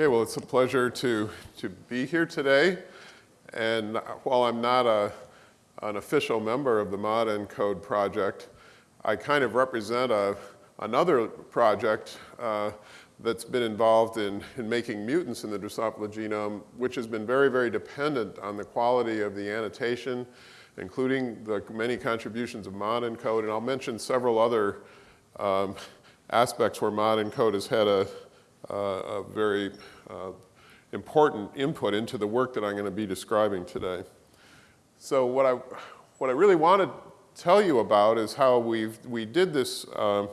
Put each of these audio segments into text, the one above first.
Okay, well, it's a pleasure to, to be here today. And while I'm not a, an official member of the ModENCODE project, I kind of represent a, another project uh, that's been involved in, in making mutants in the Drosophila genome, which has been very, very dependent on the quality of the annotation, including the many contributions of ModENCODE. And I'll mention several other um, aspects where ModENCODE has had a, a very uh, important input into the work that I'm going to be describing today. So what I, what I really want to tell you about is how we we did this, uh,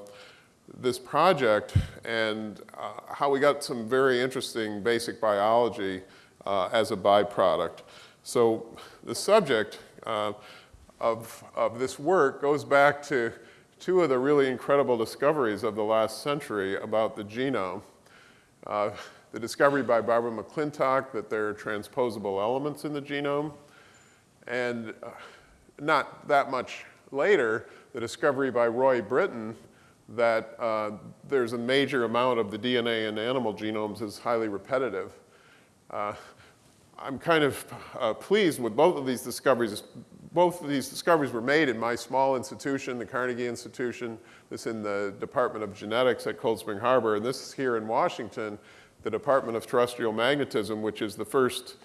this project and uh, how we got some very interesting basic biology uh, as a byproduct. So the subject uh, of, of this work goes back to two of the really incredible discoveries of the last century about the genome. Uh, the discovery by Barbara McClintock that there are transposable elements in the genome, and uh, not that much later, the discovery by Roy Britten that uh, there's a major amount of the DNA in animal genomes is highly repetitive. Uh, I'm kind of uh, pleased with both of these discoveries. Both of these discoveries were made in my small institution, the Carnegie Institution, this in the Department of Genetics at Cold Spring Harbor, and this is here in Washington, the Department of Terrestrial Magnetism, which is the first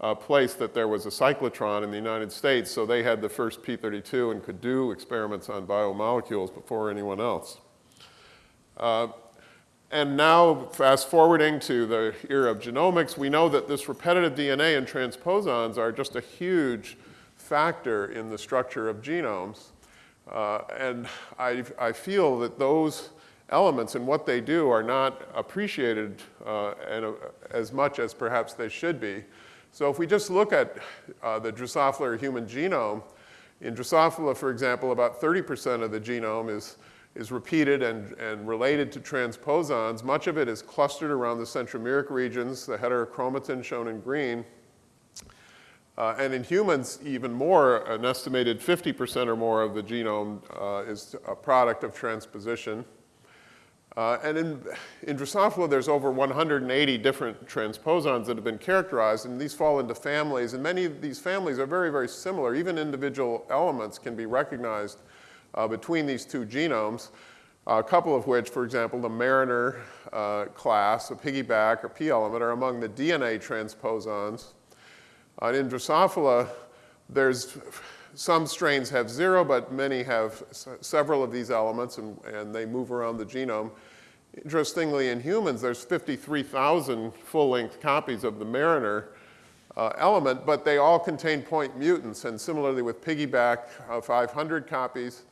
uh, place that there was a cyclotron in the United States, so they had the first P32 and could do experiments on biomolecules before anyone else. Uh, and now, fast forwarding to the era of genomics, we know that this repetitive DNA and transposons are just a huge factor in the structure of genomes. Uh, and I, I, feel that those elements and what they do are not appreciated uh, and, uh, as much as perhaps they should be. So if we just look at uh, the Drosophila human genome, in Drosophila, for example, about 30% of the genome is is repeated and, and related to transposons. Much of it is clustered around the centromeric regions, the heterochromatin shown in green. Uh, and in humans, even more, an estimated 50% or more of the genome uh, is a product of transposition. Uh, and in, in Drosophila, there's over 180 different transposons that have been characterized, and these fall into families. And many of these families are very, very similar. Even individual elements can be recognized uh, between these two genomes, a couple of which, for example, the Mariner uh, class, a piggyBac or P element, are among the DNA transposons. In Drosophila, there's some strains have zero, but many have several of these elements, and, and they move around the genome. Interestingly, in humans, there's 53,000 full-length copies of the Mariner uh, element, but they all contain point mutants, and similarly with piggyBac, uh, 500 copies.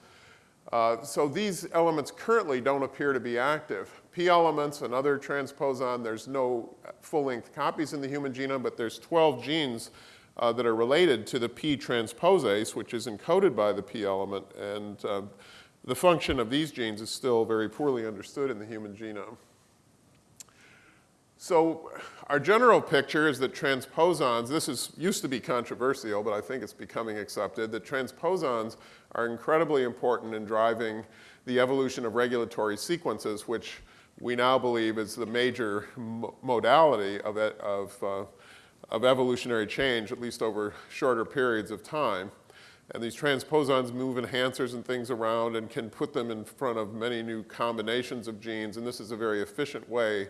Uh, so these elements currently don't appear to be active. P elements, another transposon, there's no full-length copies in the human genome, but there's 12 genes uh, that are related to the P transposase, which is encoded by the P element. And uh, the function of these genes is still very poorly understood in the human genome. So our general picture is that transposons, this is, used to be controversial, but I think it's becoming accepted, that transposons are incredibly important in driving the evolution of regulatory sequences, which we now believe is the major modality of, it, of, uh, of evolutionary change, at least over shorter periods of time. And these transposons move enhancers and things around and can put them in front of many new combinations of genes, and this is a very efficient way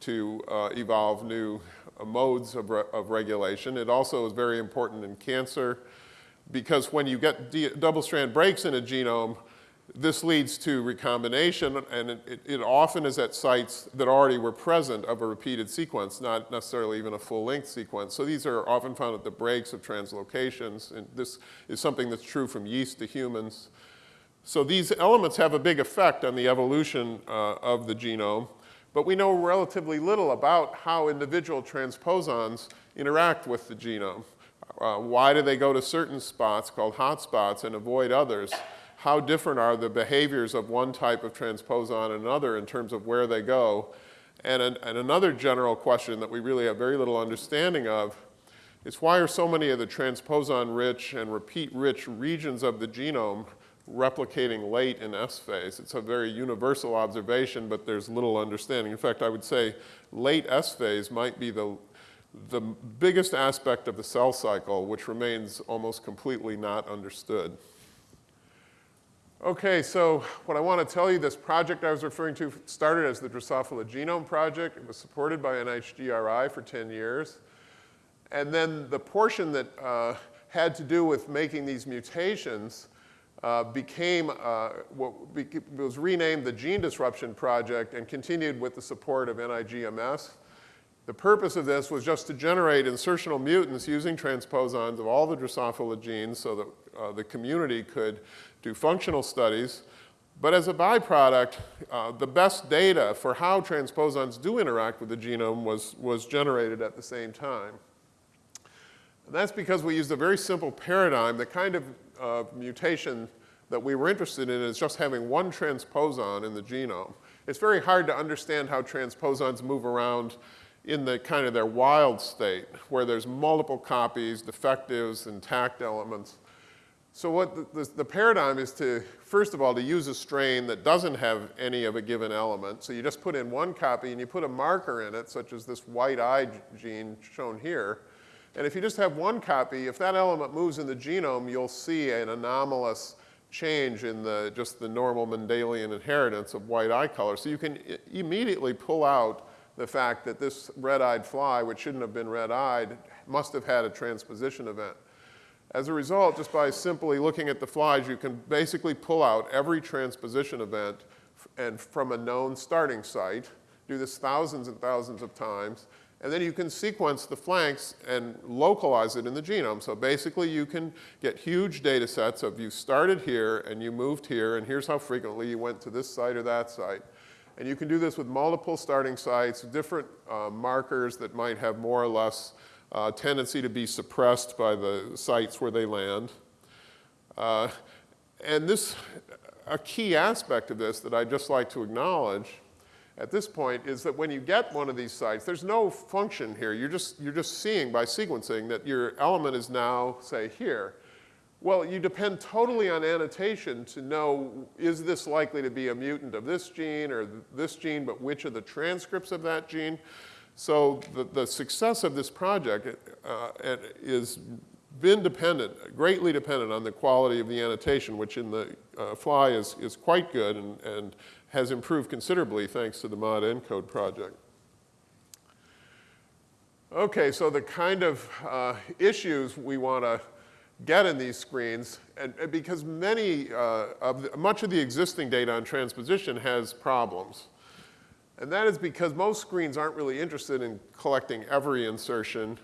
to uh, evolve new uh, modes of, re of regulation. It also is very important in cancer because when you get double-strand breaks in a genome, this leads to recombination, and it, it, often is at sites that already were present of a repeated sequence, not necessarily even a full-length sequence. So these are often found at the breaks of translocations, and this is something that's true from yeast to humans. So these elements have a big effect on the evolution uh, of the genome. But we know relatively little about how individual transposons interact with the genome. Uh, why do they go to certain spots called hotspots and avoid others? How different are the behaviors of one type of transposon and another in terms of where they go? And, an, and another general question that we really have very little understanding of is why are so many of the transposon-rich and repeat-rich regions of the genome replicating late in S phase. It's a very universal observation, but there's little understanding. In fact, I would say late S phase might be the, the biggest aspect of the cell cycle, which remains almost completely not understood. Okay, so what I want to tell you, this project I was referring to started as the Drosophila Genome Project. It was supported by NHGRI for 10 years. And then the portion that uh, had to do with making these mutations uh, became uh, what was renamed the Gene Disruption Project and continued with the support of NIGMS. The purpose of this was just to generate insertional mutants using transposons of all the Drosophila genes so that uh, the community could do functional studies. But as a byproduct, uh, the best data for how transposons do interact with the genome was, was generated at the same time. And that's because we used a very simple paradigm. The kind of uh, mutation that we were interested in is just having one transposon in the genome. It's very hard to understand how transposons move around in the kind of their wild state, where there's multiple copies, defectives, intact elements. So what the, the, the, paradigm is to, first of all, to use a strain that doesn't have any of a given element. So you just put in one copy and you put a marker in it, such as this white eye gene shown here, and if you just have one copy, if that element moves in the genome, you'll see an anomalous change in the, just the normal Mendelian inheritance of white eye color. So you can immediately pull out the fact that this red-eyed fly, which shouldn't have been red-eyed, must have had a transposition event. As a result, just by simply looking at the flies, you can basically pull out every transposition event and from a known starting site, do this thousands and thousands of times, and then you can sequence the flanks and localize it in the genome. So basically you can get huge data sets of you started here and you moved here and here's how frequently you went to this site or that site. And you can do this with multiple starting sites, different uh, markers that might have more or less uh, tendency to be suppressed by the sites where they land. Uh, and this, a key aspect of this that I'd just like to acknowledge at this point is that when you get one of these sites, there's no function here. You're just, you're just seeing by sequencing that your element is now, say, here. Well, you depend totally on annotation to know, is this likely to be a mutant of this gene or this gene, but which of the transcripts of that gene? So the, the success of this project uh, is been dependent, greatly dependent on the quality of the annotation, which in the uh, fly is, is quite good and, and has improved considerably thanks to the mod ENCODE project. Okay, so the kind of uh, issues we want to get in these screens, and, and because many uh, of the, much of the existing data on transposition has problems. And that is because most screens aren't really interested in collecting every insertion.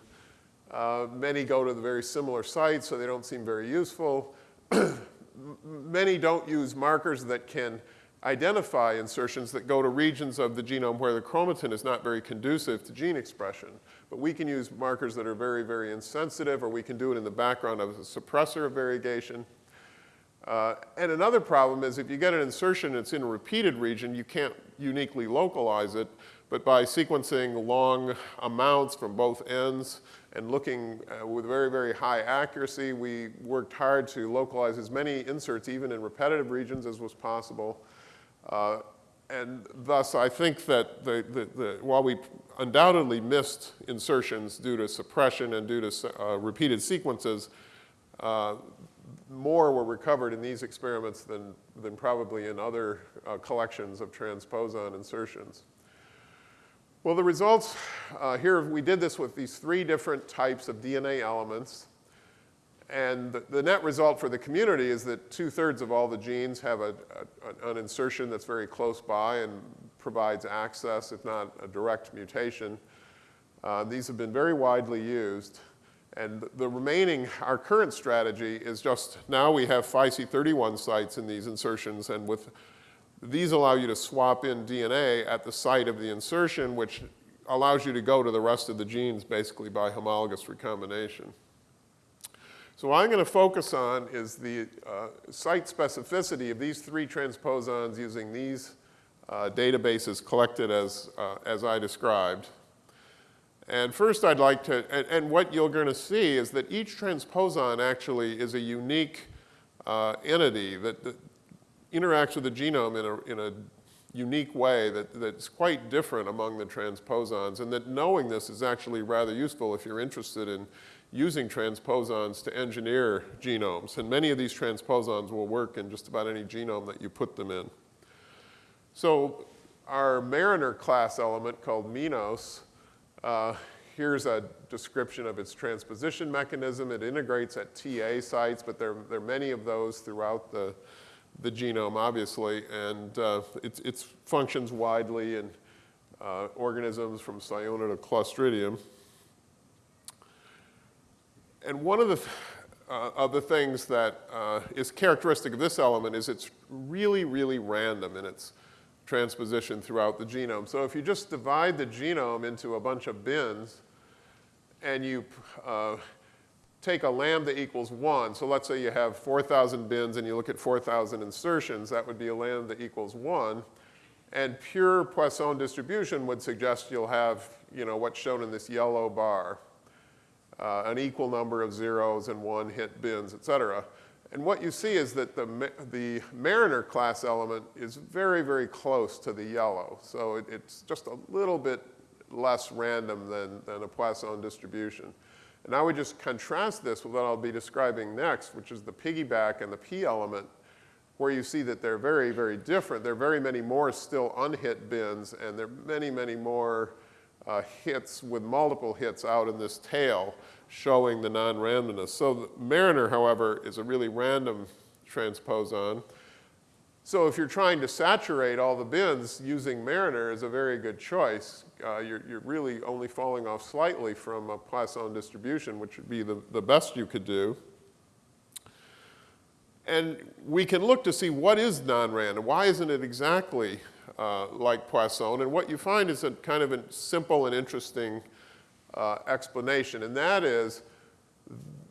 Uh, many go to the very similar sites, so they don't seem very useful. many don't use markers that can identify insertions that go to regions of the genome where the chromatin is not very conducive to gene expression. But we can use markers that are very, very insensitive, or we can do it in the background of a suppressor of variegation. Uh, and another problem is if you get an insertion that's in a repeated region, you can't uniquely localize it, but by sequencing long amounts from both ends and looking uh, with very, very high accuracy, we worked hard to localize as many inserts, even in repetitive regions, as was possible. Uh, and thus, I think that the, the, the, while we undoubtedly missed insertions due to suppression and due to uh, repeated sequences, uh, more were recovered in these experiments than, than probably in other uh, collections of transposon insertions. Well, the results uh, here, we did this with these three different types of DNA elements. And the, the net result for the community is that two-thirds of all the genes have a, a, an insertion that's very close by and provides access, if not a direct mutation. Uh, these have been very widely used. And the remaining, our current strategy is just now we have phiC31 sites in these insertions, and with these allow you to swap in DNA at the site of the insertion, which allows you to go to the rest of the genes basically by homologous recombination. So what I'm going to focus on is the uh, site specificity of these three transposons using these uh, databases collected as, uh, as I described. And first I'd like to, and, and what you're going to see is that each transposon actually is a unique uh, entity that, that, interacts with the genome in a, in a unique way that, that's quite different among the transposons, and that knowing this is actually rather useful if you're interested in using transposons to engineer genomes. And many of these transposons will work in just about any genome that you put them in. So our Mariner class element called MiNOS, uh, here's a description of its transposition mechanism. It integrates at TA sites, but there, there are many of those throughout the, the genome, obviously, and uh, it, it functions widely in uh, organisms from Ciona to Clostridium. And one of the, uh, of the things that uh, is characteristic of this element is it's really, really random in its transposition throughout the genome. So if you just divide the genome into a bunch of bins and you uh, take a lambda equals 1, so let's say you have 4,000 bins and you look at 4,000 insertions, that would be a lambda equals 1. And pure Poisson distribution would suggest you'll have, you know, what's shown in this yellow bar, uh, an equal number of zeros and one hit bins, et cetera. And what you see is that the, the Mariner class element is very, very close to the yellow. So it, it's just a little bit less random than, than a Poisson distribution. And I would just contrast this with what I'll be describing next, which is the piggyBac and the P element, where you see that they're very, very different. There are very many more still unhit bins, and there are many, many more uh, hits with multiple hits out in this tail showing the non-randomness. So Mariner, however, is a really random transposon. So if you're trying to saturate all the bins, using Mariner is a very good choice. Uh, you're, you're, really only falling off slightly from a Poisson distribution, which would be the, the best you could do. And we can look to see what is non-random. Why isn't it exactly uh, like Poisson? And what you find is a kind of a simple and interesting uh, explanation, and that is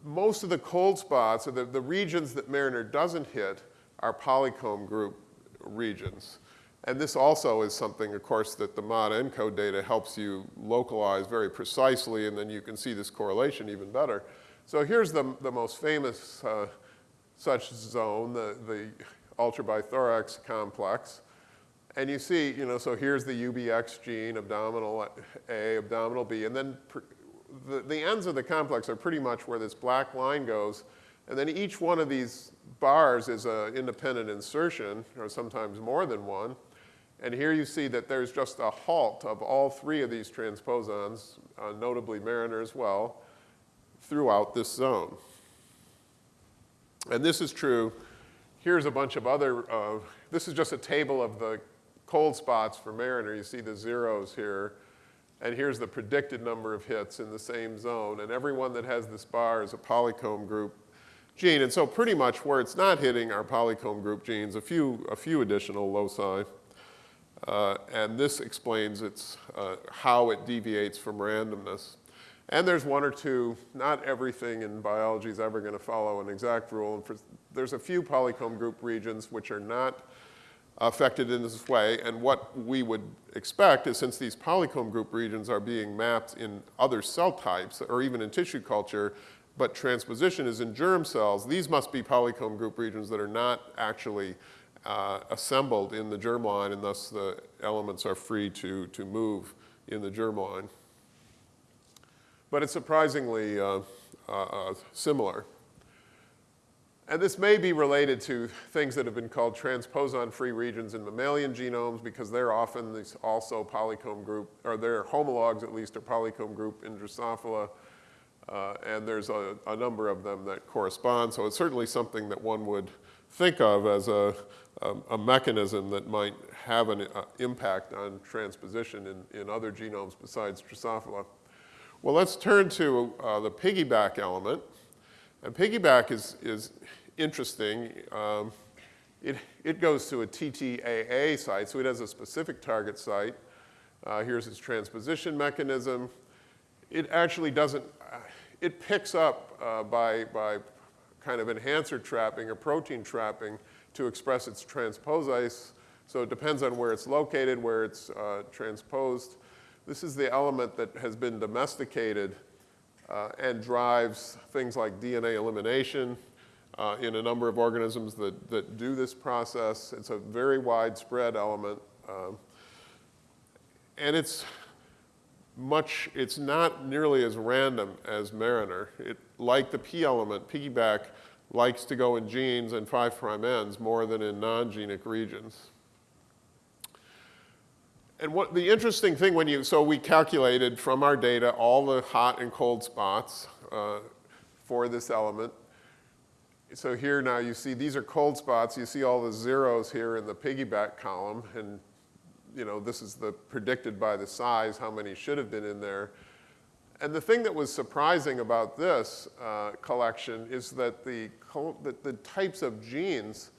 most of the cold spots, or the, the regions that Mariner doesn't hit, are polycomb group regions. And this also is something, of course, that the mod ENCODE data helps you localize very precisely, and then you can see this correlation even better. So here's the, the most famous uh, such zone, the, the ultrabithorax complex. And you see, you know, so here's the UBX gene, abdominal A, abdominal B, and then the, the ends of the complex are pretty much where this black line goes, and then each one of these bars is an independent insertion, or sometimes more than one. And here you see that there's just a halt of all three of these transposons, uh, notably Mariner as well, throughout this zone. And this is true. Here's a bunch of other, uh, this is just a table of the cold spots for Mariner. You see the zeros here. And here's the predicted number of hits in the same zone. And everyone that has this bar is a polycomb group gene. And so pretty much where it's not hitting are polycomb group genes, a few, a few additional loci. Uh, and this explains its, uh, how it deviates from randomness. And there's one or two, not everything in biology is ever going to follow an exact rule. And for, there's a few polycomb group regions which are not affected in this way. And what we would expect is since these polycomb group regions are being mapped in other cell types or even in tissue culture, but transposition is in germ cells, these must be polycomb group regions that are not actually uh, assembled in the germline and thus the elements are free to, to move in the germline. But it's surprisingly uh, uh, uh similar. And this may be related to things that have been called transposon-free regions in mammalian genomes because they're often these also polycomb group, or their homologs at least are polycomb group in Drosophila. Uh, and there's a, a, number of them that correspond. So it's certainly something that one would think of as a, a, a mechanism that might have an uh, impact on transposition in, in other genomes besides Drosophila. Well, let's turn to uh, the piggyBac element. And piggyBac is, is interesting. Um, it, it goes to a TTAA site, so it has a specific target site. Uh, here's its transposition mechanism. It actually doesn't, uh, it picks up uh, by, by kind of enhancer trapping or protein trapping to express its transposase. So it depends on where it's located, where it's uh, transposed. This is the element that has been domesticated uh, and drives things like DNA elimination, uh, in a number of organisms that, that do this process. It's a very widespread element. Um, and it's much, it's not nearly as random as Mariner. It, like the P element, piggyBac likes to go in genes and 5' ends more than in non-genic regions. And what the interesting thing when you, so we calculated from our data all the hot and cold spots uh, for this element. So here now you see these are cold spots. You see all the zeros here in the piggyBac column. And you know, this is the predicted by the size how many should have been in there. And the thing that was surprising about this uh, collection is that the, that the types of genes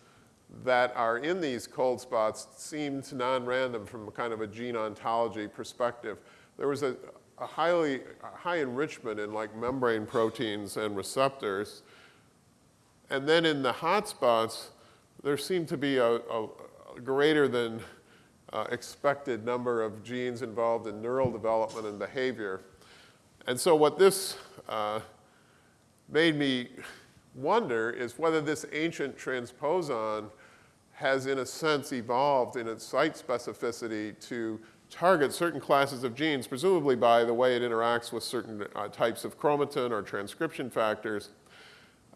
that are in these cold spots seemed non-random from a kind of a gene ontology perspective. There was a, a highly a high enrichment in like membrane proteins and receptors. And then in the hot spots, there seemed to be a, a, greater than uh, expected number of genes involved in neural development and behavior. And so what this uh, made me wonder is whether this ancient transposon has in a sense evolved in its site specificity to target certain classes of genes, presumably by the way it interacts with certain uh, types of chromatin or transcription factors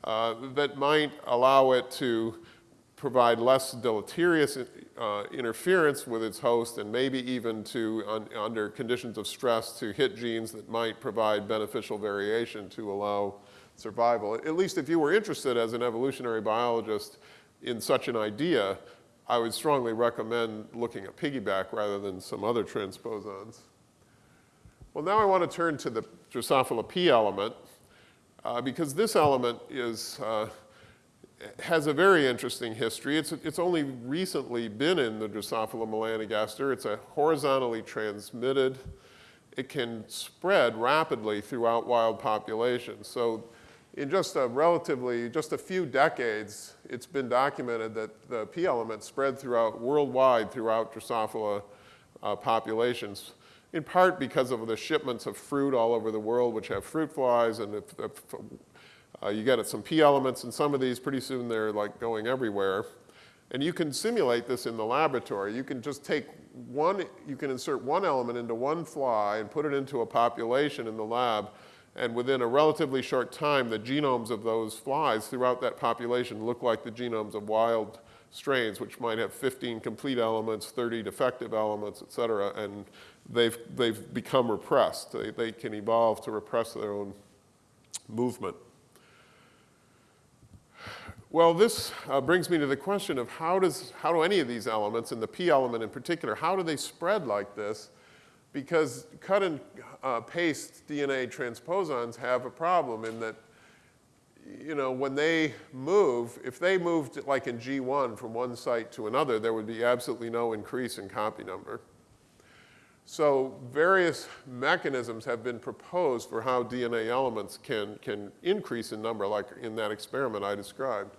uh, that might allow it to provide less deleterious uh, interference with its host and maybe even to, un under conditions of stress, to hit genes that might provide beneficial variation to allow survival. At least if you were interested as an evolutionary biologist in such an idea, I would strongly recommend looking at piggyBac rather than some other transposons. Well, now I want to turn to the Drosophila P element, uh, because this element is, uh, has a very interesting history. It's, it's only recently been in the Drosophila melanogaster. It's a horizontally transmitted, it can spread rapidly throughout wild populations. So in just a relatively, just a few decades, it's been documented that the P element spread throughout, worldwide throughout Drosophila uh, populations, in part because of the shipments of fruit all over the world, which have fruit flies, and if, if uh, you get some P elements in some of these, pretty soon they're like going everywhere. And you can simulate this in the laboratory. You can just take one, you can insert one element into one fly and put it into a population in the lab, and within a relatively short time, the genomes of those flies throughout that population look like the genomes of wild strains, which might have 15 complete elements, 30 defective elements, et cetera, and they've, they've become repressed. They, they can evolve to repress their own movement. Well, this uh, brings me to the question of how, does, how do any of these elements, and the P element in particular, how do they spread like this? Because cut and uh, paste DNA transposons have a problem in that, you know, when they move, if they moved like in G1 from one site to another, there would be absolutely no increase in copy number. So various mechanisms have been proposed for how DNA elements can, can increase in number, like in that experiment I described.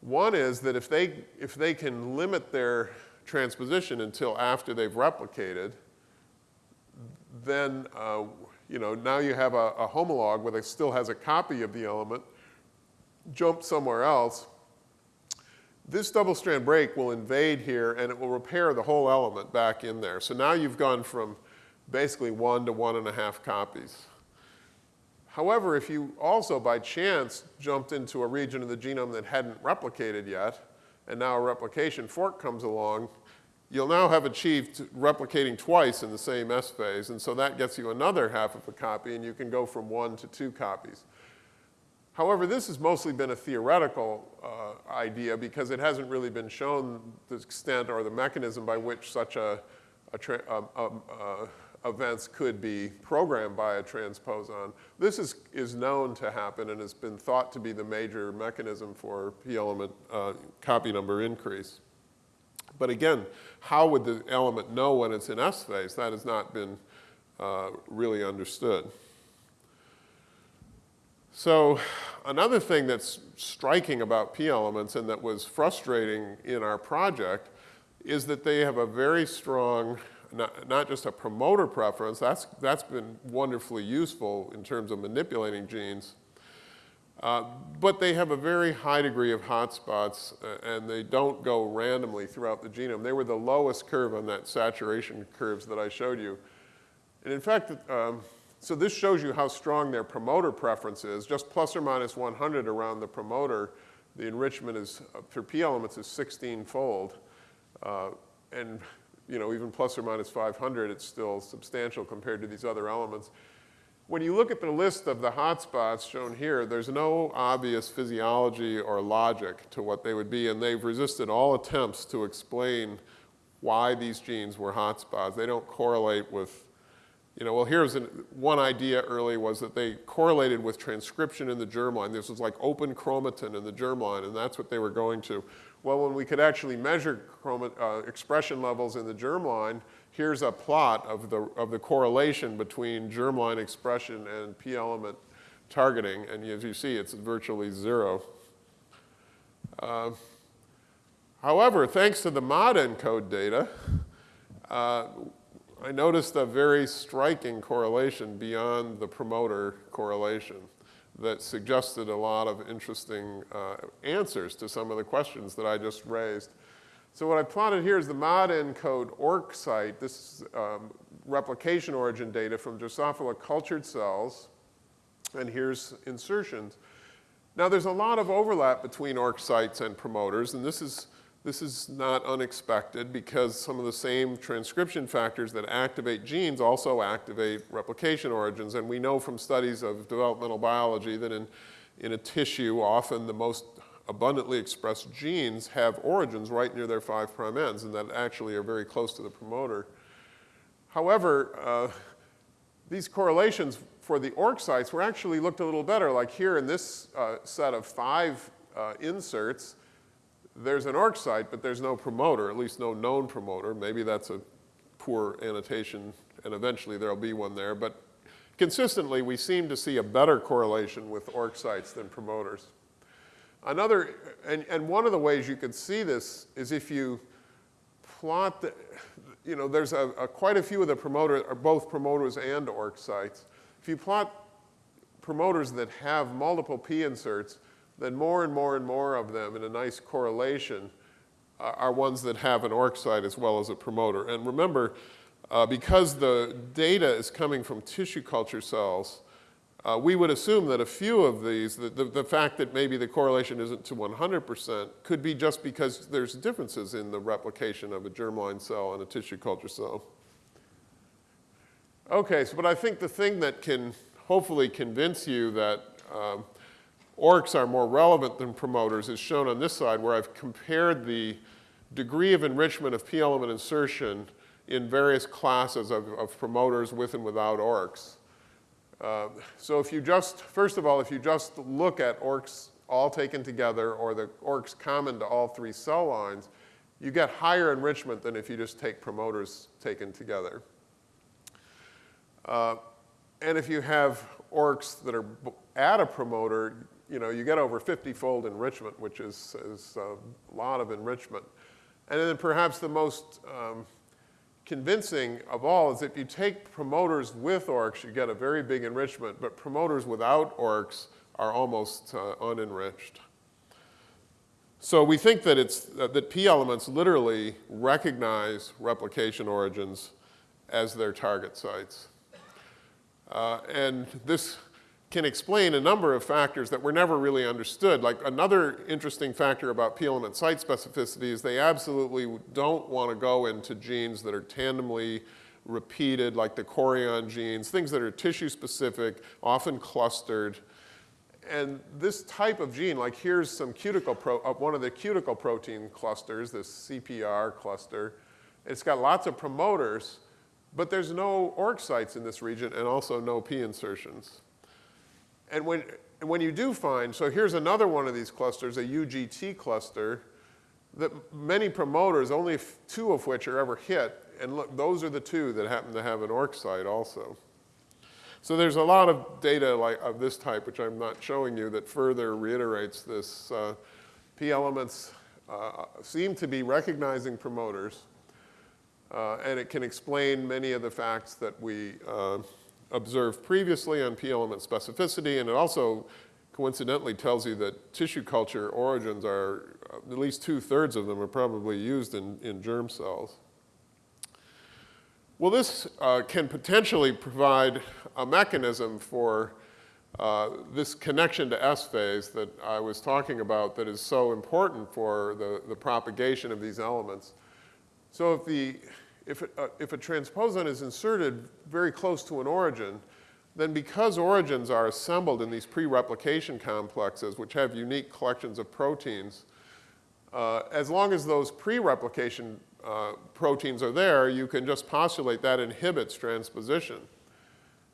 One is that if they, if they can limit their transposition until after they've replicated, then uh, you know, now you have a, a homolog where it still has a copy of the element, jump somewhere else. This double strand break will invade here and it will repair the whole element back in there. So now you've gone from basically one to one and a half copies. However, if you also by chance jumped into a region of the genome that hadn't replicated yet, and now a replication fork comes along, you'll now have achieved replicating twice in the same S phase, and so that gets you another half of a copy, and you can go from one to two copies. However, this has mostly been a theoretical uh, idea because it hasn't really been shown the extent or the mechanism by which such a, a, a events could be programmed by a transposon. This is, is known to happen and has been thought to be the major mechanism for p-element uh, copy number increase. But again, how would the element know when it's in S phase? That has not been uh, really understood. So another thing that's striking about P elements and that was frustrating in our project is that they have a very strong, not, not just a promoter preference, that's, that's been wonderfully useful in terms of manipulating genes, Uh, but they have a very high degree of hotspots, uh, and they don't go randomly throughout the genome. They were the lowest curve on that saturation curves that I showed you. And in fact, um, so this shows you how strong their promoter preference is. Just plus or minus 100 around the promoter, the enrichment is, uh, for p elements is 16-fold. Uh, and you know, even plus or minus 500, it's still substantial compared to these other elements. When you look at the list of the hotspots shown here, there's no obvious physiology or logic to what they would be, and they've resisted all attempts to explain why these genes were hotspots. They don't correlate with, you know, well, here's an, one idea early was that they correlated with transcription in the germline. This was like open chromatin in the germline, and that's what they were going to. Well, when we could actually measure uh, expression levels in the germline, here's a plot of the, of the correlation between germline expression and p element targeting, and as you see, it's virtually zero. Uh, however, thanks to the ModENCODE data, uh, I noticed a very striking correlation beyond the promoter correlation that suggested a lot of interesting uh, answers to some of the questions that I just raised. So what I plotted here is the ModENCODE ORC site. This is um, replication origin data from Drosophila cultured cells. And here's insertions. Now there's a lot of overlap between ORC sites and promoters, and this is, this is not unexpected because some of the same transcription factors that activate genes also activate replication origins. And we know from studies of developmental biology that in, in a tissue, often the most abundantly expressed genes have origins right near their 5' ends and that actually are very close to the promoter. However, uh, these correlations for the ORC sites were actually looked a little better. Like here in this uh, set of five uh, inserts, there's an ORC site, but there's no promoter, at least no known promoter. Maybe that's a poor annotation, and eventually there'll be one there. But consistently, we seem to see a better correlation with ORC sites than promoters. Another, and, and one of the ways you can see this is if you plot the, you know, there's a, a quite a few of the promoters, are both promoters and ORC sites. If you plot promoters that have multiple P inserts, then more and more and more of them in a nice correlation uh, are ones that have an ORC site as well as a promoter. And remember, uh, because the data is coming from tissue culture cells, uh, we would assume that a few of these, the, the, the, fact that maybe the correlation isn't to 100% could be just because there's differences in the replication of a germline cell and a tissue culture cell. Okay, so but I think the thing that can hopefully convince you that um, ORCs are more relevant than promoters is shown on this side where I've compared the degree of enrichment of p-element insertion in various classes of, of promoters with and without ORCs. Uh, so if you just, first of all, if you just look at ORCs all taken together or the ORCs common to all three cell lines, you get higher enrichment than if you just take promoters taken together. Uh, and if you have ORCs that are at a promoter, you know, you get over 50-fold enrichment, which is, is, a lot of enrichment. And then perhaps the most um, convincing of all is if you take promoters with ORCs, you get a very big enrichment, but promoters without ORCs are almost uh, unenriched. So we think that, it's, uh, that P elements literally recognize replication origins as their target sites. Uh, and this can explain a number of factors that were never really understood. Like another interesting factor about p-element site specificity is they absolutely don't want to go into genes that are tandemly repeated, like the chorion genes, things that are tissue specific, often clustered. And this type of gene, like here's some cuticle pro, uh, one of the cuticle protein clusters, this CPR cluster. It's got lots of promoters, but there's no ORC sites in this region and also no P insertions. And when, and when you do find, so here's another one of these clusters, a UGT cluster, that many promoters, only two of which are ever hit, and look, those are the two that happen to have an ORC site also. So there's a lot of data like, of this type, which I'm not showing you, that further reiterates this. Uh, P elements uh, seem to be recognizing promoters, uh, and it can explain many of the facts that we uh, observed previously on p-element specificity, and it also coincidentally tells you that tissue culture origins are, uh, at least two-thirds of them are probably used in, in germ cells. Well, this uh, can potentially provide a mechanism for uh, this connection to S phase that I was talking about that is so important for the, the propagation of these elements. So if, the, if, it, uh, if a transposon is inserted very close to an origin, then because origins are assembled in these pre-replication complexes, which have unique collections of proteins, uh, as long as those pre-replication uh, proteins are there, you can just postulate that inhibits transposition.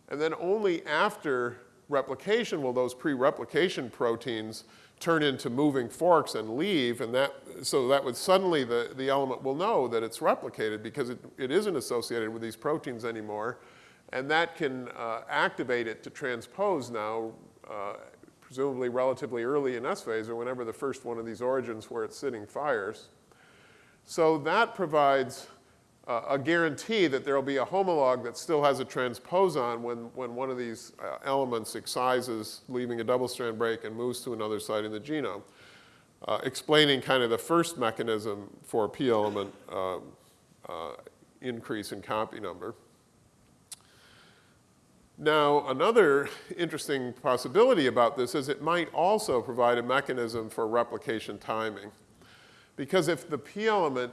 And then only after replication will those pre-replication proteins turn into moving forks and leave, and that, so that would suddenly the, the element will know that it's replicated because it, it isn't associated with these proteins anymore, and that can uh, activate it to transpose now, uh, presumably relatively early in S phase or whenever the first one of these origins where it's sitting fires. So that provides a guarantee that there will be a homolog that still has a transposon when, when one of these uh, elements excises, leaving a double-strand break and moves to another site in the genome, uh, explaining kind of the first mechanism for p element um, uh, increase in copy number. Now, another interesting possibility about this is it might also provide a mechanism for replication timing. Because if the p element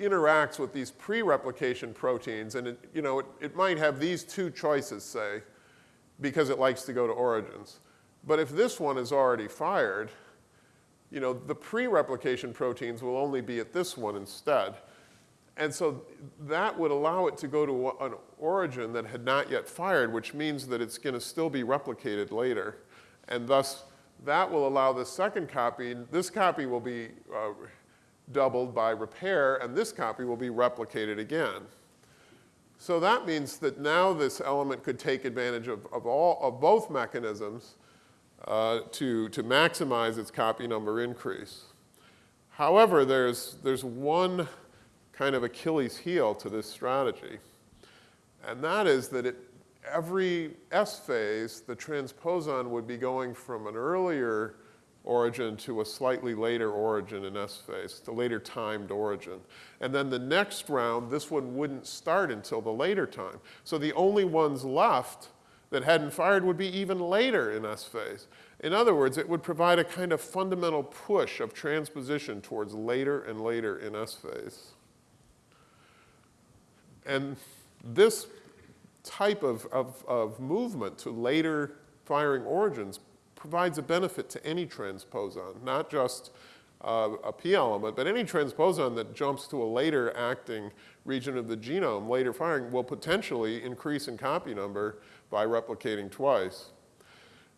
interacts with these pre-replication proteins, and it, you know, it, it might have these two choices, say, because it likes to go to origins. But if this one is already fired, you know, the pre-replication proteins will only be at this one instead. And so that would allow it to go to an origin that had not yet fired, which means that it's going to still be replicated later. And thus, that will allow the second copy, this copy will be uh, doubled by repair, and this copy will be replicated again. So that means that now this element could take advantage of, of, all, of both mechanisms uh, to, to maximize its copy number increase. However, there's, there's one kind of Achilles heel to this strategy, and that is that it, every S phase, the transposon would be going from an earlier origin to a slightly later origin in S phase, the later timed origin. And then the next round, this one wouldn't start until the later time. So the only ones left that hadn't fired would be even later in S phase. In other words, it would provide a kind of fundamental push of transposition towards later and later in S phase. And this type of, of, of movement to later firing origins provides a benefit to any transposon, not just uh, a p element, but any transposon that jumps to a later acting region of the genome, later firing, will potentially increase in copy number by replicating twice.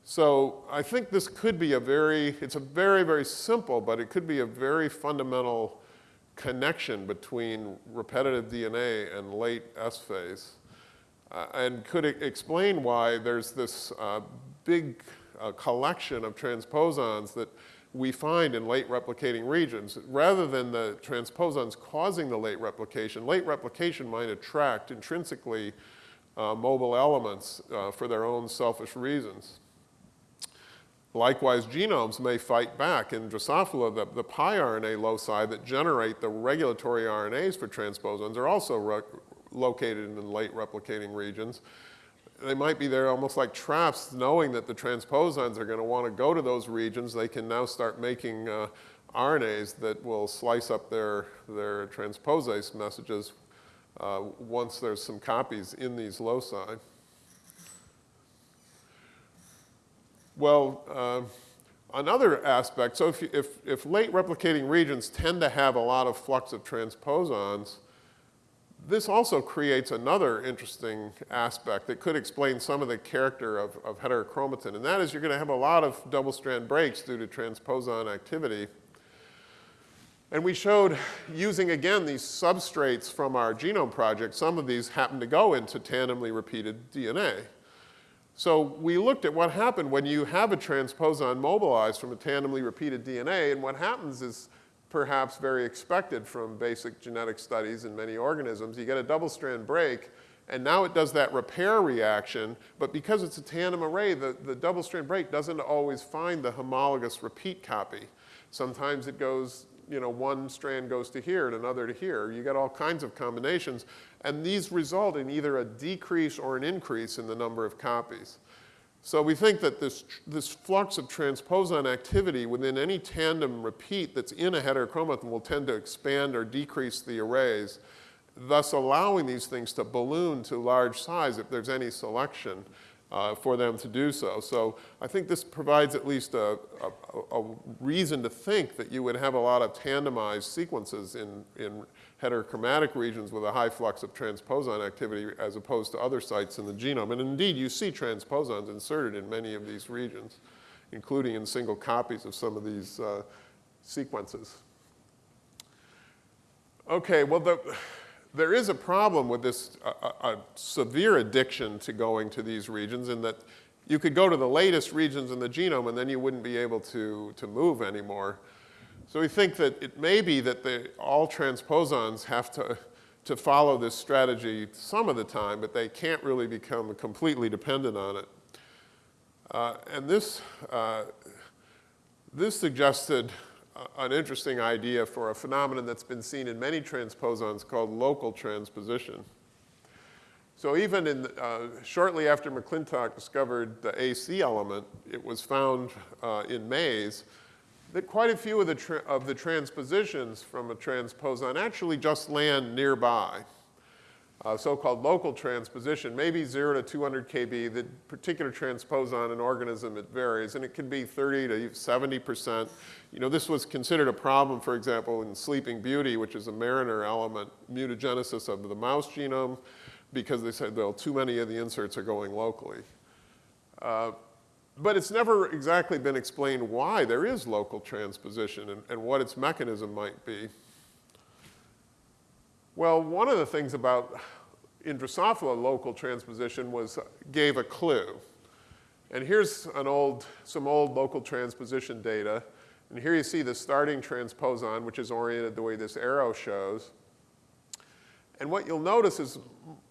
So I think this could be a very, it's a very, very simple, but it could be a very fundamental connection between repetitive DNA and late S phase. Uh, and could explain why there's this uh, big a collection of transposons that we find in late replicating regions. Rather than the transposons causing the late replication, late replication might attract intrinsically uh, mobile elements uh, for their own selfish reasons. Likewise, genomes may fight back. In Drosophila, the, the piRNA loci that generate the regulatory RNAs for transposons are also located in late replicating regions they might be there almost like traps, knowing that the transposons are going to want to go to those regions. They can now start making uh, RNAs that will slice up their, their transposase messages uh, once there's some copies in these loci. Well, uh, another aspect, so if, if, if late replicating regions tend to have a lot of flux of transposons, this also creates another interesting aspect that could explain some of the character of, of heterochromatin, and that is you're going to have a lot of double-strand breaks due to transposon activity. And we showed, using again these substrates from our genome project, some of these happen to go into tandemly repeated DNA. So we looked at what happened when you have a transposon mobilized from a tandemly repeated DNA, and what happens is perhaps very expected from basic genetic studies in many organisms. You get a double-strand break, And now it does that repair reaction, but because it's a tandem array, the, the double-strand break doesn't always find the homologous repeat copy. Sometimes it goes, you know, one strand goes to here and another to here. You get all kinds of combinations, and these result in either a decrease or an increase in the number of copies. So we think that this, this flux of transposon activity within any tandem repeat that's in a heterochromatin will tend to expand or decrease the arrays, thus allowing these things to balloon to large size if there's any selection uh, for them to do so. So I think this provides at least a, a, a, reason to think that you would have a lot of tandemized sequences in, in heterochromatic regions with a high flux of transposon activity as opposed to other sites in the genome. And indeed, you see transposons inserted in many of these regions, including in single copies of some of these uh, sequences. Okay, well, the, there is a problem with this a, a severe addiction to going to these regions in that you could go to the latest regions in the genome and then you wouldn't be able to, to move anymore. So we think that it may be that all transposons have to, to follow this strategy some of the time, but they can't really become completely dependent on it. Uh, and this, uh, this suggested an interesting idea for a phenomenon that's been seen in many transposons called local transposition. So even in, uh, shortly after McClintock discovered the AC element, it was found uh, in maize that quite a few of the, of the transpositions from a transposon actually just land nearby. Uh, so-called local transposition, maybe 0 to 200 kb. The particular transposon in organism, it varies, and it can be 30 to 70 percent. You know, this was considered a problem, for example, in Sleeping Beauty, which is a mariner element mutagenesis of the mouse genome, because they said, well, too many of the inserts are going locally. Uh, but it's never exactly been explained why there is local transposition and, and what its mechanism might be. Well, one of the things about Drosophila local transposition was, uh, gave a clue. And here's an old, some old local transposition data. And here you see the starting transposon, which is oriented the way this arrow shows. And what you'll notice is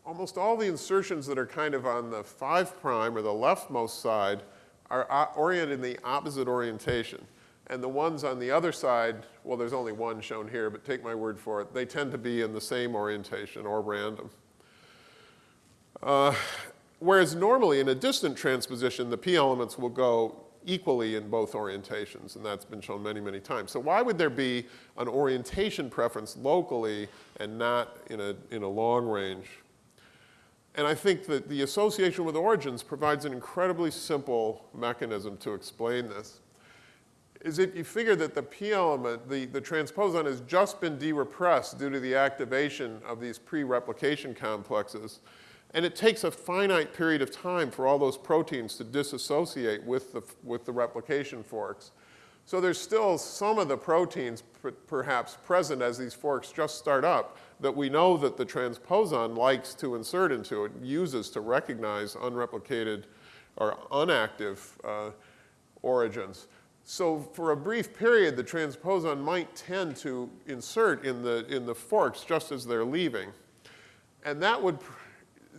almost all the insertions that are kind of on the 5' prime or the leftmost side are uh, oriented in the opposite orientation. And the ones on the other side, well, there's only one shown here, but take my word for it, they tend to be in the same orientation or random. Uh, whereas normally in a distant transposition, the p elements will go equally in both orientations, and that's been shown many, many times. So why would there be an orientation preference locally and not in a, in a long range and I think that the association with origins provides an incredibly simple mechanism to explain this. Is if you figure that the P element, the, the transposon has just been de-repressed due to the activation of these pre-replication complexes, and it takes a finite period of time for all those proteins to disassociate with the, with the replication forks. So there's still some of the proteins perhaps present as these forks just start up that we know that the transposon likes to insert into it, uses to recognize unreplicated or unactive uh, origins. So for a brief period, the transposon might tend to insert in the, in the forks just as they're leaving. And that would,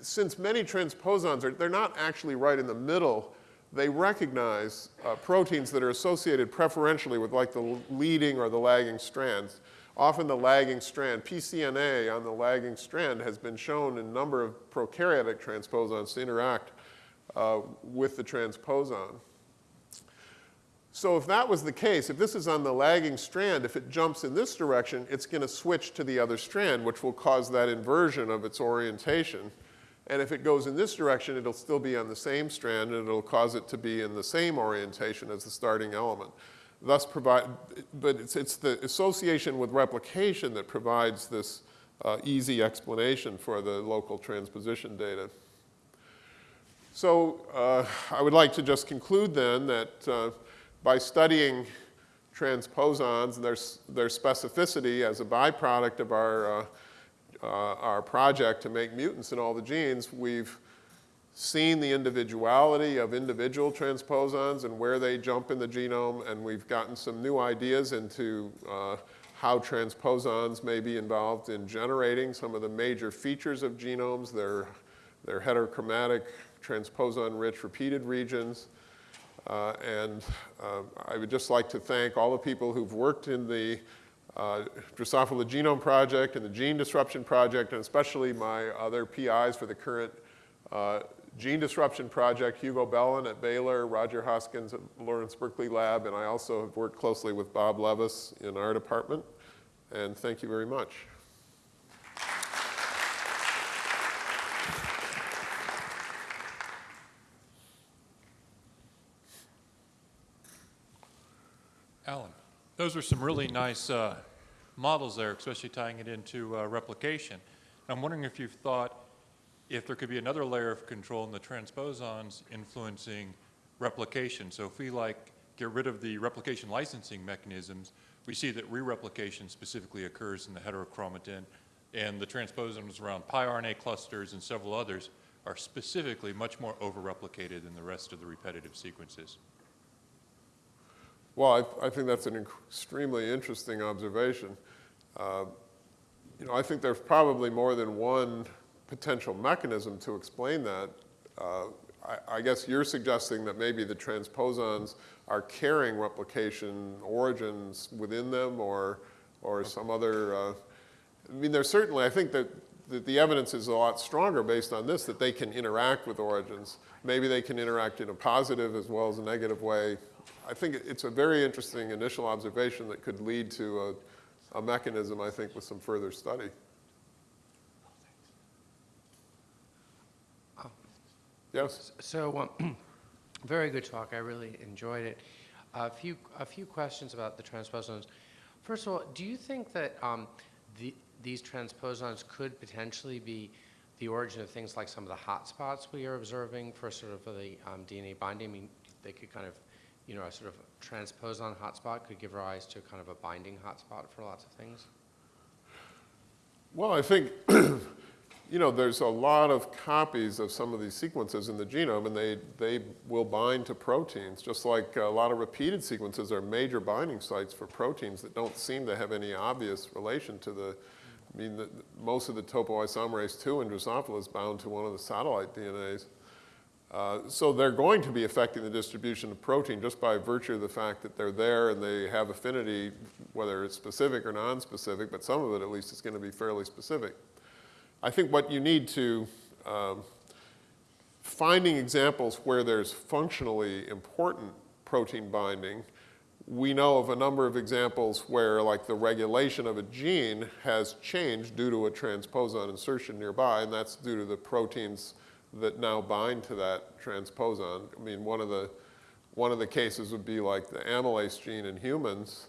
since many transposons are, they're not actually right in the middle they recognize uh, proteins that are associated preferentially with like the leading or the lagging strands. Often the lagging strand, PCNA on the lagging strand has been shown in a number of prokaryotic transposons to interact uh, with the transposon. So if that was the case, if this is on the lagging strand, if it jumps in this direction, it's going to switch to the other strand, which will cause that inversion of its orientation. And if it goes in this direction, it'll still be on the same strand and it'll cause it to be in the same orientation as the starting element. Thus provide, but it's, it's the association with replication that provides this uh, easy explanation for the local transposition data. So uh, I would like to just conclude then that uh, by studying transposons and their, their specificity as a byproduct of our uh, uh, our project to make mutants in all the genes, we've seen the individuality of individual transposons and where they jump in the genome, and we've gotten some new ideas into uh, how transposons may be involved in generating some of the major features of genomes, their They're heterochromatic, transposon-rich repeated regions. Uh, and uh, I would just like to thank all the people who've worked in the uh, Drosophila Genome Project and the Gene Disruption Project, and especially my other PIs for the current uh, Gene Disruption Project, Hugo Bellen at Baylor, Roger Hoskins at Lawrence Berkeley Lab, and I also have worked closely with Bob Levis in our department. And thank you very much. Those are some really nice uh, models there, especially tying it into uh, replication. I'm wondering if you've thought if there could be another layer of control in the transposons influencing replication. So if we like get rid of the replication licensing mechanisms, we see that re-replication specifically occurs in the heterochromatin, and the transposons around piRNA clusters and several others are specifically much more over-replicated than the rest of the repetitive sequences. Well, I, I think that's an extremely interesting observation. Uh, you know, I think there's probably more than one potential mechanism to explain that. Uh, I, I, guess you're suggesting that maybe the transposons are carrying replication origins within them or, or some other, uh, I mean, there's certainly, I think that the, the evidence is a lot stronger based on this, that they can interact with origins. Maybe they can interact in a positive as well as a negative way. I think it's a very interesting initial observation that could lead to a, a mechanism, I think, with some further study. Oh. Yes? So, um, very good talk. I really enjoyed it. A few, a few questions about the transposons. First of all, do you think that um, the, these transposons could potentially be the origin of things like some of the hotspots we are observing for sort of the um, DNA binding? I mean, they could kind of, you know, a sort of transposon hotspot could give rise to kind of a binding hotspot for lots of things? Well, I think you know, there's a lot of copies of some of these sequences in the genome, and they, they will bind to proteins, just like a lot of repeated sequences are major binding sites for proteins that don't seem to have any obvious relation to the, I mean, the, most of the topoisomerase 2 in Drosophila is bound to one of the satellite DNAs. Uh, so they're going to be affecting the distribution of protein just by virtue of the fact that they're there and they have affinity, whether it's specific or non-specific, but some of it at least is going to be fairly specific. I think what you need to, um, finding examples where there's functionally important protein binding, we know of a number of examples where like the regulation of a gene has changed due to a transposon insertion nearby, and that's due to the proteins that now bind to that transposon. I mean, one of the, one of the cases would be like the amylase gene in humans,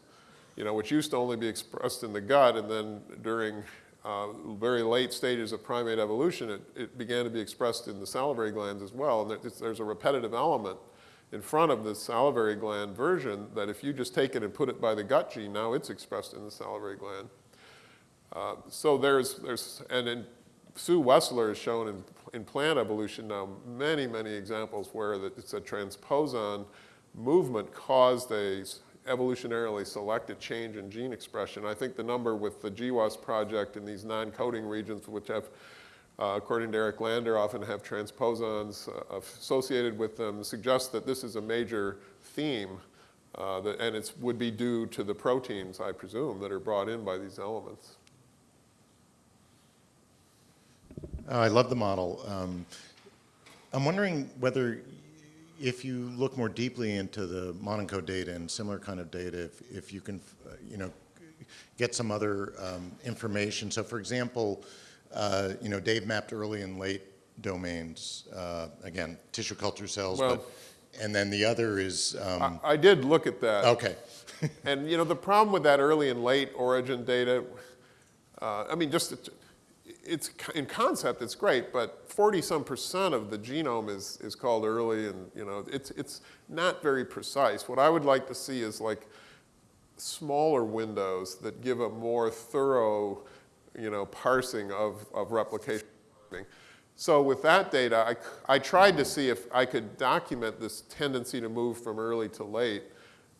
you know, which used to only be expressed in the gut, and then during uh, very late stages of primate evolution, it, it, began to be expressed in the salivary glands as well. And there's a repetitive element in front of the salivary gland version that if you just take it and put it by the gut gene, now it's expressed in the salivary gland. Uh, so there's, there's, and Sue Wessler has shown in, in plant evolution now many, many examples where the, it's a transposon movement caused a evolutionarily selected change in gene expression. I think the number with the GWAS project in these non-coding regions, which have, uh, according to Eric Lander, often have transposons uh, associated with them, suggests that this is a major theme, uh, that, and it would be due to the proteins, I presume, that are brought in by these elements. Uh, I love the model. Um, I'm wondering whether if you look more deeply into the modENCODE data and similar kind of data, if, if you can, uh, you know, get some other um, information. So for example, uh, you know, Dave mapped early and late domains, uh, again, tissue culture cells, well, but, and then the other is... Um, I, I, did look at that. Okay. and you know, the problem with that early and late origin data, uh, I mean, just it's in concept, it's great, but 40 some percent of the genome is, is called early and you know, it's, it's not very precise. What I would like to see is like smaller windows that give a more thorough, you know, parsing of, of replication. So with that data, I, I tried to see if I could document this tendency to move from early to late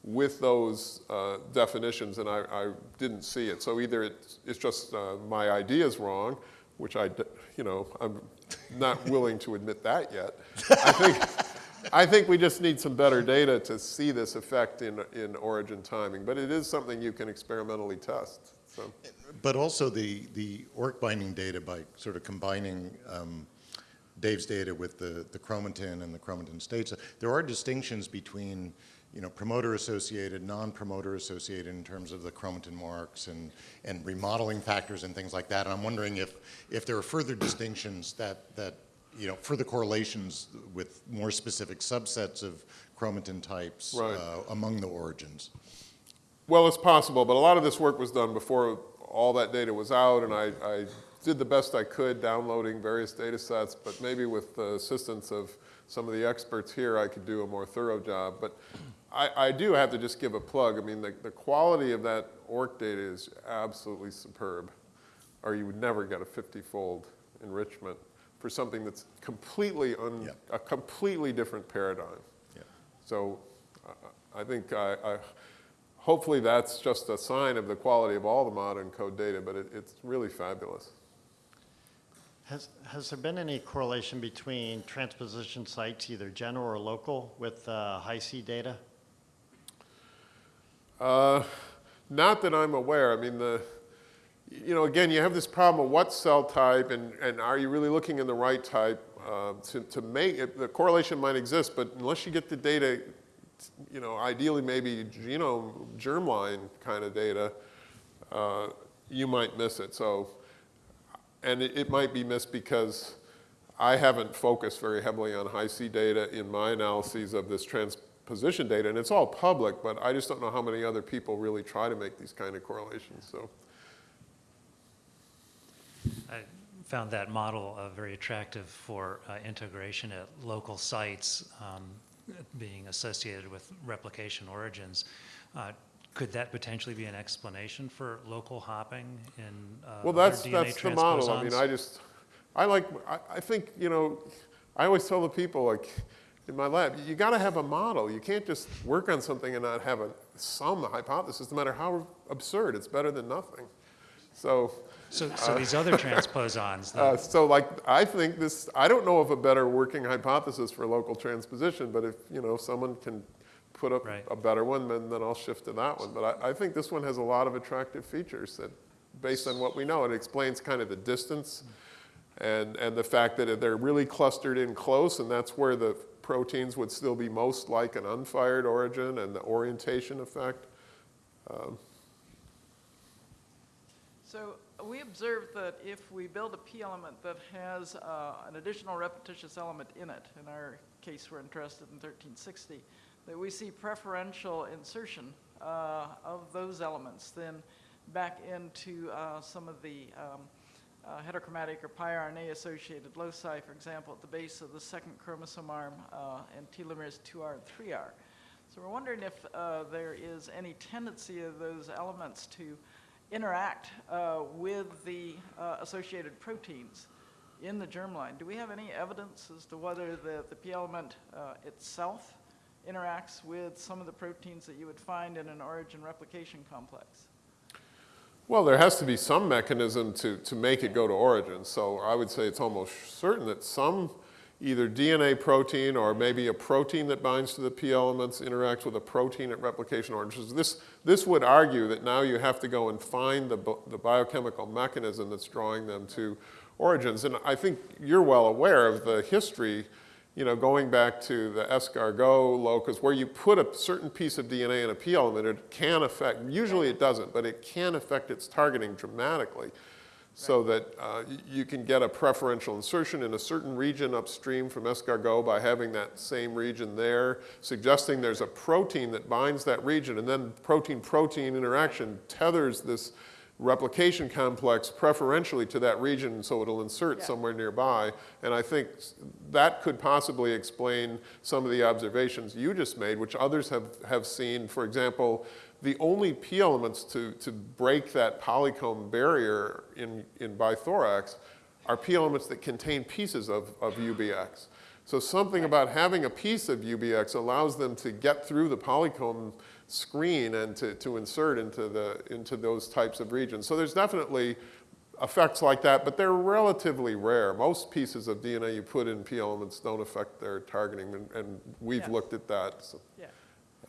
with those uh, definitions, and I, I, didn't see it. So either it's, it's just uh, my idea is wrong, which I, you know, I'm, not willing to admit that yet. I think, I think we just need some better data to see this effect in, in origin timing, but it is something you can experimentally test, so. But also the, the ORC binding data by sort of combining um, Dave's data with the, the chromatin and the chromatin states, there are distinctions between, you know, promoter associated, non-promoter associated in terms of the chromatin marks and, and remodeling factors and things like that. And I'm wondering if, if there are further distinctions that, that, you know, further correlations with more specific subsets of chromatin types Right. uh, among the origins. Well, it's possible, but a lot of this work was done before all that data was out, and I, I did the best I could downloading various data sets, but maybe with the assistance of some of the experts here, I could do a more thorough job. But I, I do have to just give a plug. I mean, the, the quality of that ORC data is absolutely superb, or you would never get a 50-fold enrichment for something that's completely, un, Yeah. a completely different paradigm. Yeah. So I- I think I, I, hopefully that's just a sign of the quality of all the modENCODE data, but it, it's really fabulous. Has, has there been any correlation between transposition sites, either general or local, with uh, Hi-C data? Uh, not that I'm aware. I mean, the, you know, again, you have this problem of what cell type and, and are you really looking in the right type uh, to, to make it, the correlation might exist, but unless you get the data, you know, ideally maybe genome, germline kind of data, uh, you might miss it. So, and it, it might be missed because I haven't focused very heavily on Hi-C data in my analyses of this transposition data, and it's all public, but I just don't know how many other people really try to make these kind of correlations, so. I found that model uh, very attractive for uh, integration at local sites um, being associated with replication origins. Uh, Could that potentially be an explanation for local hopping in uh, Well, that's, DNA that's the model. I mean. I just, I like, I, I think, you know, I always tell the people, like, in my lab, you gotta have a model. You can't just work on something and not have a, some hypothesis, no matter how absurd, it's better than nothing. So, So, so these other transposons, uh, so like, I think this, I don't know of a better working hypothesis for local transposition, but if, you know, someone can put up Right. a better one, then, then I'll shift to that one. But I, I think this one has a lot of attractive features that, based on what we know, it explains kind of the distance and, and the fact that they're really clustered in close, and that's where the proteins would still be most like an unfired origin and the orientation effect. So we observed that if we build a P element that has uh, an additional repetitious element in it, in our case we're interested in 1360, that we see preferential insertion uh, of those elements then back into uh, some of the um, uh, heterochromatic or piRNA associated loci, for example, at the base of the second chromosome arm uh, and telomeres 2R and 3R. So we're wondering if uh, there is any tendency of those elements to interact uh, with the uh, associated proteins in the germline. Do we have any evidence as to whether the, the P element uh, itself interacts with some of the proteins that you would find in an origin replication complex? Well, there has to be some mechanism to, to make it go to origin. So I would say it's almost certain that some either DNA protein or maybe a protein that binds to the P elements interacts with a protein at replication origins. This, this would argue that now you have to go and find the, the biochemical mechanism that's drawing them to origins. And I think you're well aware of the history you know, going back to the escargot locus, where you put a certain piece of DNA in a P element, it can affect, usually it doesn't, but it can affect its targeting dramatically. So that uh, you can get a preferential insertion in a certain region upstream from escargot by having that same region there, suggesting there's a protein that binds that region, and then protein-protein interaction tethers this replication complex preferentially to that region so it'll insert Yeah. somewhere nearby. And I think that could possibly explain some of the observations you just made, which others have, have seen. For example, the only P elements to, to break that polycomb barrier in, in bithorax are P elements that contain pieces of, of UBX. So something about having a piece of UBX allows them to get through the polycomb screen and to, to insert into, the, into those types of regions. So there's definitely effects like that, but they're relatively rare. Most pieces of DNA you put in P elements don't affect their targeting, and, and we've Yes. looked at that. So, Yeah.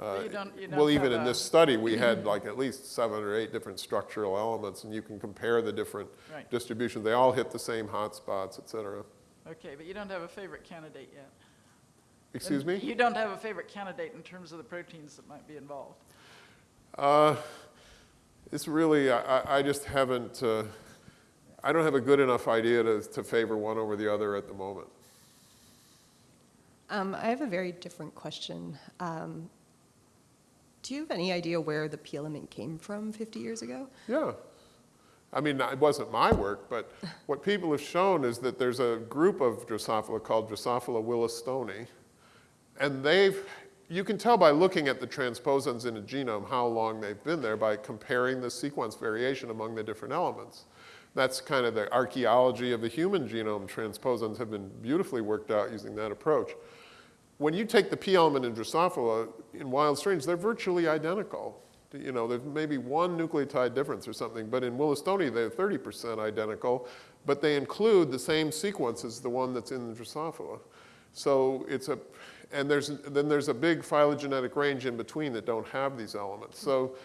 uh, you don't- you Well, don't even in this study, we had like at least seven or eight different structural elements, and you can compare the different Right. distributions. They all hit the same hotspots, et cetera. Okay, but you don't have a favorite candidate yet. Excuse me? You don't have a favorite candidate in terms of the proteins that might be involved. Uh, It's really, I, I- I just haven't, uh, I don't have a good enough idea to, to favor one over the other at the moment. Um, I have a very different question. Um, do you have any idea where the P came from 50 years ago? Yeah. I mean, it wasn't my work, but what people have shown is that there's a group of Drosophila called Drosophila willistoni, and they've, you can tell by looking at the transposons in a genome how long they've been there by comparing the sequence variation among the different elements. That's kind of the archaeology of the human genome. Transposons have been beautifully worked out using that approach. When you take the P element in Drosophila, in wild strains, they're virtually identical. You know, there's maybe one nucleotide difference or something, but in Willistoni, they're 30% identical, but they include the same sequence as the one that's in the Drosophila. So it's a, and there's, then there's a big phylogenetic range in between that don't have these elements. So,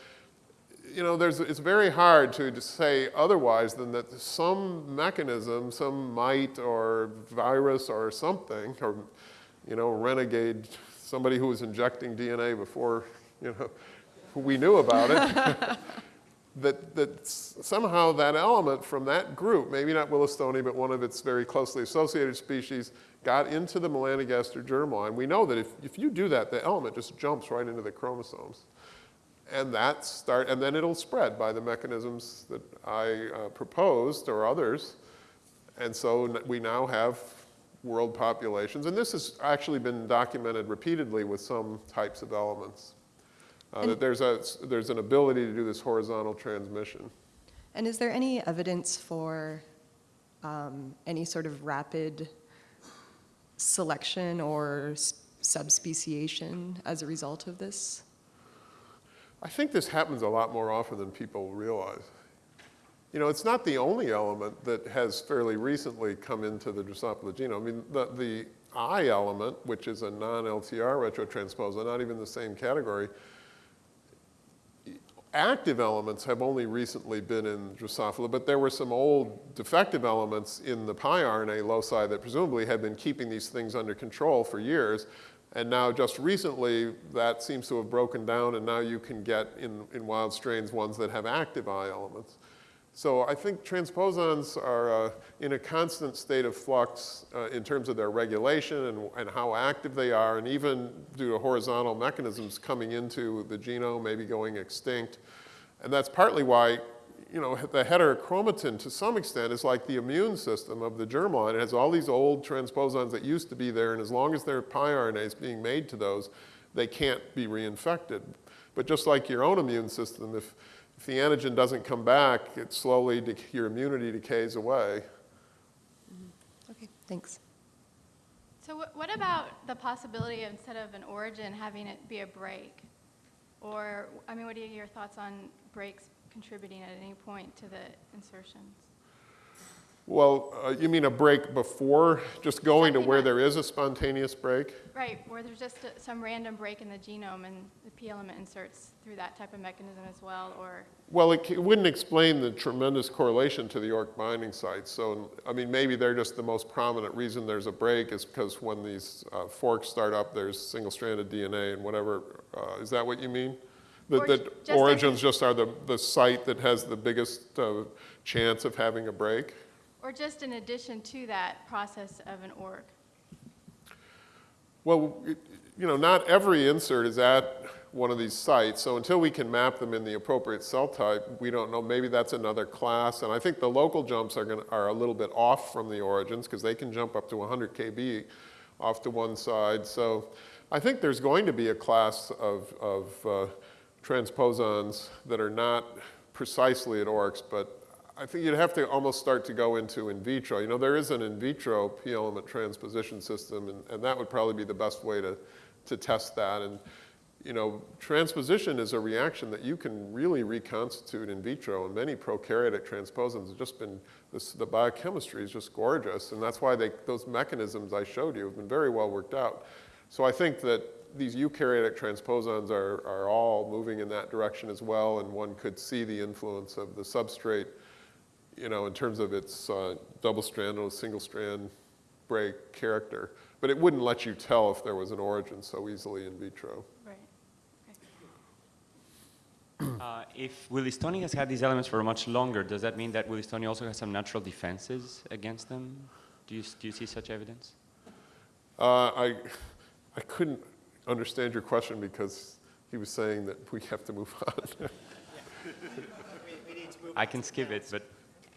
you know, there's, it's very hard to, to say otherwise than that some mechanism, some mite or virus or something, or, you know, renegade, somebody who was injecting DNA before, you know, we knew about it, that, that somehow that element from that group, maybe not Willistoni, but one of its very closely associated species, got into the melanogaster germline. We know that if, if you do that, the element just jumps right into the chromosomes. And that start, and then it'll spread by the mechanisms that I uh, proposed or others. And so we now have world populations, and this has actually been documented repeatedly with some types of elements. Uh, that there's a, there's an ability to do this horizontal transmission. And is there any evidence for um, any sort of rapid selection or subspeciation as a result of this? I think this happens a lot more often than people realize. You know, it's not the only element that has fairly recently come into the Drosophila genome. I mean, the, the I element, which is a non-LTR retrotransposon, not even the same category, active elements have only recently been in Drosophila, but there were some old defective elements in the piRNA loci that presumably had been keeping these things under control for years. And now just recently, that seems to have broken down, and now you can get in, in wild strains ones that have active I elements. So I think transposons are uh, in a constant state of flux uh, in terms of their regulation and, and how active they are, and even due to horizontal mechanisms coming into the genome, maybe going extinct. And that's partly why, you know, the heterochromatin to some extent is like the immune system of the germline. It has all these old transposons that used to be there, and as long as there are piRNAs being made to those, they can't be reinfected. But just like your own immune system, if, if the antigen doesn't come back, it slowly, your immunity decays away. Mm-hmm. Okay, thanks. So what, what about the possibility of instead of an origin having it be a break? Or, I mean, what are your thoughts on breaks contributing at any point to the insertions? Well, uh, you mean a break before, just going to where there is a spontaneous break? Right, where there's just a- some random break in the genome and the P element inserts through that type of mechanism as well, or, Well, it it wouldn't explain the tremendous correlation to the ORC binding sites. So, I mean, maybe they're just the most prominent reason there's a break is because when these uh, forks start up, there's single-stranded DNA and whatever. Uh, Is that what you mean? That, that just origins just are the, the site that has the biggest uh, chance of having a break? Or just in addition to that process of an org? Well, it- you know, not every insert is at one of these sites, so until we can map them in the appropriate cell type, we don't know, maybe that's another class. And I think the local jumps are, gonna, are a little bit off from the origins, because they can jump up to 100 kb off to one side. So I think there's going to be a class of, of uh, transposons that are not precisely at ORCs, but I think you'd have to almost start to go into in vitro. You know, there is an in vitro P element transposition system, and, and that would probably be the best way to, to test that. And, you know, transposition is a reaction that you can really reconstitute in vitro, and many prokaryotic transposons have just been, this, the biochemistry is just gorgeous, and that's why they, those mechanisms I showed you have been very well worked out. So I think that these eukaryotic transposons are, are all moving in that direction as well, and one could see the influence of the substrate, you know, in terms of its uh, double-strand or single-strand break character. But it wouldn't let you tell if there was an origin so easily in vitro. Right. Uh, If Willistoni has had these elements for much longer, does that mean that Willistoni also has some natural defenses against them? Do you, do you see such evidence? Uh, I, I couldn't understand your question because he was saying that we have to move on. I can skip it, but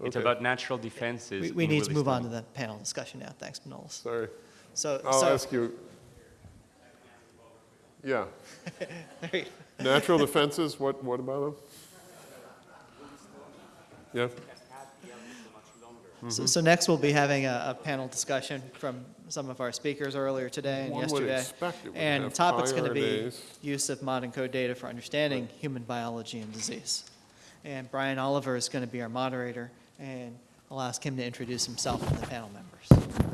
it's about natural defenses. We, we in need to move on to the panel discussion now. Thanks, Manolis. Sorry. So, I'll so, ask you. Yeah. you- Natural defenses, what, what about them? Yeah? so, so next we'll be having a, a panel discussion from some of our speakers earlier today and One would yesterday. expect it And the have topic's going to be use of modENCODE data for understanding human biology and disease. And Brian Oliver is going to be our moderator, and I'll ask him to introduce himself and the panel members.